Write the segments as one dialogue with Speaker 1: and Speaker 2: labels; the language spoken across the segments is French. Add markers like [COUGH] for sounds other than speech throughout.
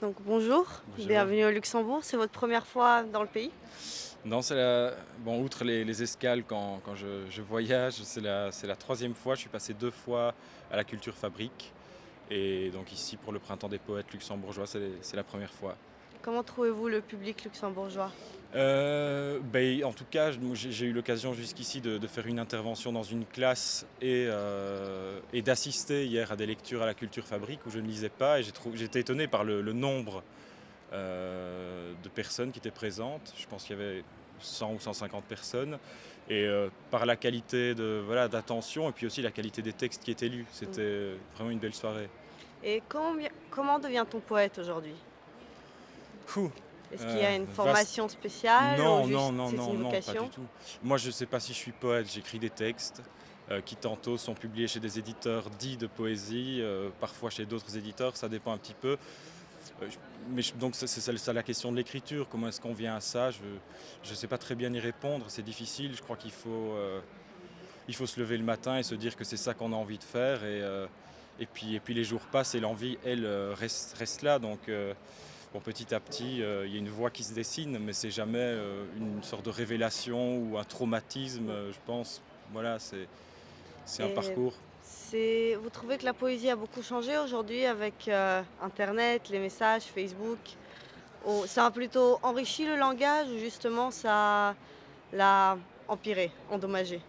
Speaker 1: Donc bonjour,
Speaker 2: Bonjour.
Speaker 1: bienvenue au Luxembourg. C'est votre première fois dans le pays?
Speaker 2: Non, c'est la... Bon, outre les, les escales quand, quand je, je voyage, c'est la, la troisième fois. Je suis passé deux fois à la Culture Fabrique. Et donc ici, pour le Printemps des Poètes luxembourgeois, c'est la première fois.
Speaker 1: Comment trouvez-vous le public luxembourgeois?
Speaker 2: Euh, ben, en tout cas, j'ai eu l'occasion jusqu'ici de, de faire une intervention dans une classe et, euh, et d'assister hier à des lectures à la Culture Fabrique où je ne lisais pas et j'étais étonné par le, le nombre euh, de personnes qui étaient présentes. Je pense qu'il y avait 100 ou 150 personnes et par la qualité de voilà d'attention et puis aussi la qualité des textes qui étaient lus. C'était vraiment une belle soirée.
Speaker 1: Et combien- comment devient-on poète aujourd'hui? Est-ce qu'il y a
Speaker 2: Euh,
Speaker 1: une
Speaker 2: vaste.
Speaker 1: formation spéciale
Speaker 2: Non,
Speaker 1: ou
Speaker 2: non, non, non, pas du tout. Moi, je ne sais pas si je suis poète. J'écris des textes euh, qui tantôt sont publiés chez des éditeurs dits de poésie, euh, parfois chez d'autres éditeurs. Ça dépend un petit peu. Mais je- donc, c'est ça, la question de l'écriture. Comment est-ce qu'on vient à ça? Je ne sais pas très bien y répondre. C'est difficile. Je crois qu'il faut, euh, il faut se lever le matin et se dire que c'est ça qu'on a envie de faire. Et, euh, et, puis, et puis les jours passent et l'envie, elle, reste, reste là. Donc, euh, Bon, petit à petit, euh, il y a une voie qui se dessine, mais c'est jamais euh, une sorte de révélation ou un traumatisme, euh, je pense. Voilà, c'est c'est un parcours.
Speaker 1: C'est- Vous trouvez que la poésie a beaucoup changé aujourd'hui avec Internet, les messages, Facebook? Ça a plutôt enrichi le langage ou justement ça l'a empiré, endommagé?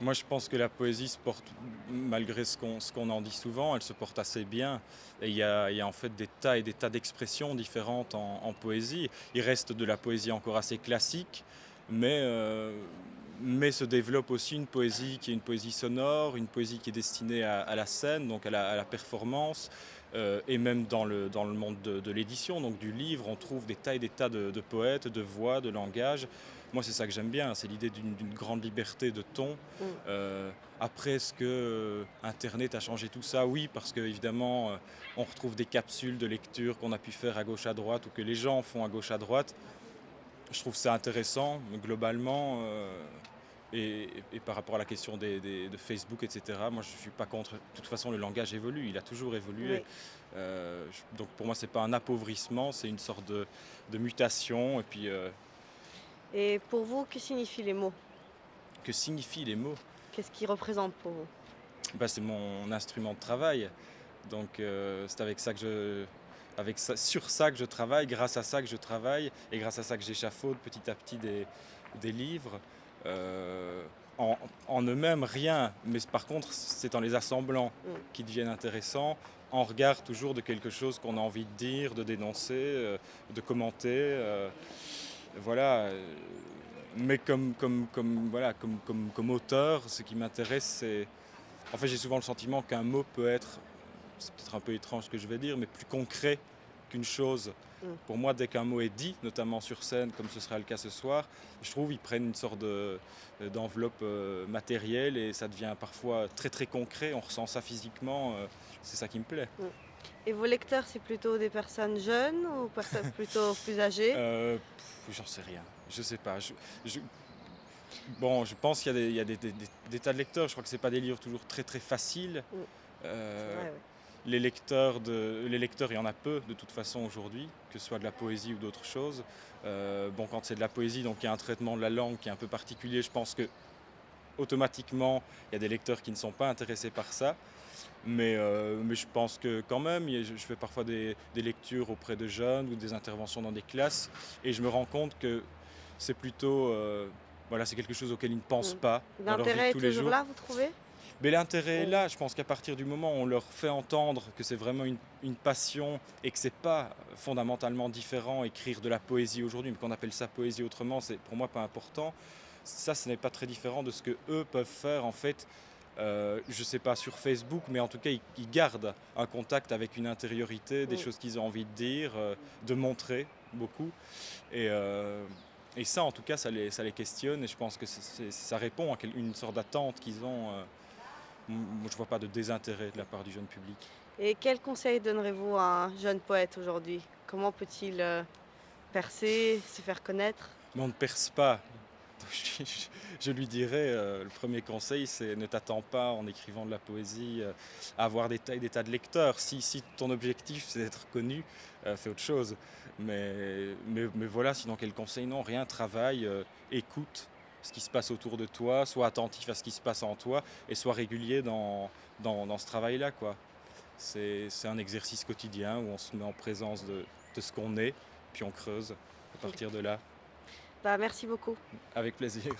Speaker 2: Moi, je pense que la poésie se porte, malgré ce qu'on qu'on en dit souvent, elle se porte assez bien. Il y a, y a en fait des tas et des tas d'expressions différentes en, poésie. Il reste de la poésie encore assez classique, mais, euh, mais se développe aussi une poésie qui est une poésie sonore, une poésie qui est destinée à, la scène, donc à la, performance. euh, et même dans le, dans le monde de, l'édition, donc du livre, on trouve des tas et des tas de, de poètes, de voix, de langage. Moi, c'est ça que j'aime bien, c'est l'idée d'une grande liberté de ton.
Speaker 1: Mm.
Speaker 2: Euh, après, est-ce que euh, Internet a changé tout ça? Oui, parce que évidemment, euh, on retrouve des capsules de lecture qu'on a pu faire à gauche à droite ou que les gens font à gauche à droite. Je trouve ça intéressant, globalement. et, et par rapport à la question des, des- de Facebook, etc., moi je ne suis pas contre. De toute façon, le langage évolue, il a toujours évolué.
Speaker 1: Oui.
Speaker 2: Euh, je- donc pour moi, ce n'est pas un appauvrissement, c'est une sorte de, de mutation. Et puis, euh,
Speaker 1: Et pour vous, que signifient les mots?
Speaker 2: Que signifient les mots?
Speaker 1: Qu'est-ce qu'ils représentent pour vous?
Speaker 2: Bah, c'est mon instrument de travail. Donc euh, c'est avec ça que je, avec ça, sur ça que je travaille, grâce à ça que je travaille et grâce à ça que j'échafaude petit à petit des, des livres. Euh, en, en eux-mêmes, rien, mais par contre, c'est en les assemblant
Speaker 1: Mm.
Speaker 2: qui deviennent intéressants, en regard toujours de quelque chose qu'on a envie de dire, de dénoncer, euh, de commenter. Euh, voilà. euh, Mais comme, comme, comme, voilà, comme, comme, comme auteur, ce qui m'intéresse, c'est. En fait, j'ai souvent le sentiment qu'un mot peut être, c'est peut-être un peu étrange ce que je vais dire, mais plus concret qu'une chose.
Speaker 1: Mm.
Speaker 2: Pour moi, dès qu'un mot est dit, notamment sur scène, comme ce sera le cas ce soir, je trouve qu'ils prennent une sorte de- d'enveloppe euh, matérielle et ça devient parfois très très concret. On ressent ça physiquement. euh, c'est ça qui me plaît.
Speaker 1: Et vos lecteurs, c'est plutôt des personnes jeunes ou personnes [LAUGHS] plutôt plus âgées?
Speaker 2: Euh, J'en sais rien. Je sais pas. Je- je- Bon, je pense qu'il y a, des, il y a des- des- des- des tas de lecteurs. Je crois que c'est pas des livres toujours très très faciles.
Speaker 1: Mm.
Speaker 2: Euh, les lecteurs, de, les lecteurs, il y en a peu de toute façon aujourd'hui, que ce soit de la poésie ou d'autres choses. Euh, bon, quand c'est de la poésie, donc il y a un traitement de la langue qui est un peu particulier. Je pense que automatiquement, il y a des lecteurs qui ne sont pas intéressés par ça. Mais, euh, mais je pense que quand même, je fais parfois des, des lectures auprès de jeunes ou des interventions dans des classes, et je me rends compte que c'est plutôt, euh, voilà, c'est quelque chose auquel ils ne pensent
Speaker 1: Mm.
Speaker 2: pas
Speaker 1: L'intérêt est
Speaker 2: tous les
Speaker 1: toujours
Speaker 2: jours.
Speaker 1: là, vous trouvez?
Speaker 2: Mais l'intérêt est
Speaker 1: Mm.
Speaker 2: là, je pense qu'à partir du moment où on leur fait entendre que c'est vraiment une, une passion et que c'est pas fondamentalement différent écrire de la poésie aujourd'hui, mais qu'on appelle ça poésie autrement, c'est pour moi pas important. Ça, ce n'est pas très différent de ce que eux peuvent faire en fait. euh, je sais pas sur Facebook, mais en tout cas ils, ils gardent un contact avec une intériorité, des choses qu'ils ont envie de dire, euh, de montrer beaucoup. Et, euh, et ça, en tout cas, ça les, ça les questionne et je pense que ça répond à une sorte d'attente qu'ils ont. moi, je vois pas de désintérêt de la part du jeune public.
Speaker 1: Et quel conseil donnerez-vous à un jeune poète aujourd'hui? Comment peut-il percer, se faire connaître?
Speaker 2: Mais on ne perce pas. [LAUGHS] je, lui dirais, euh, le premier conseil, c'est ne t'attends pas en écrivant de la poésie euh, à avoir des tas, de lecteurs. Si, ton objectif c'est d'être connu, euh, fais autre chose. Mais, voilà, sinon quel conseil? Non, rien, travaille, euh, écoute ce qui se passe autour de toi, sois attentif à ce qui se passe en toi et sois régulier dans, ce travail-là. C'est un exercice quotidien où on se met en présence de ce qu'on est, puis on creuse à partir de là,
Speaker 1: Bah, merci beaucoup.
Speaker 2: avec plaisir.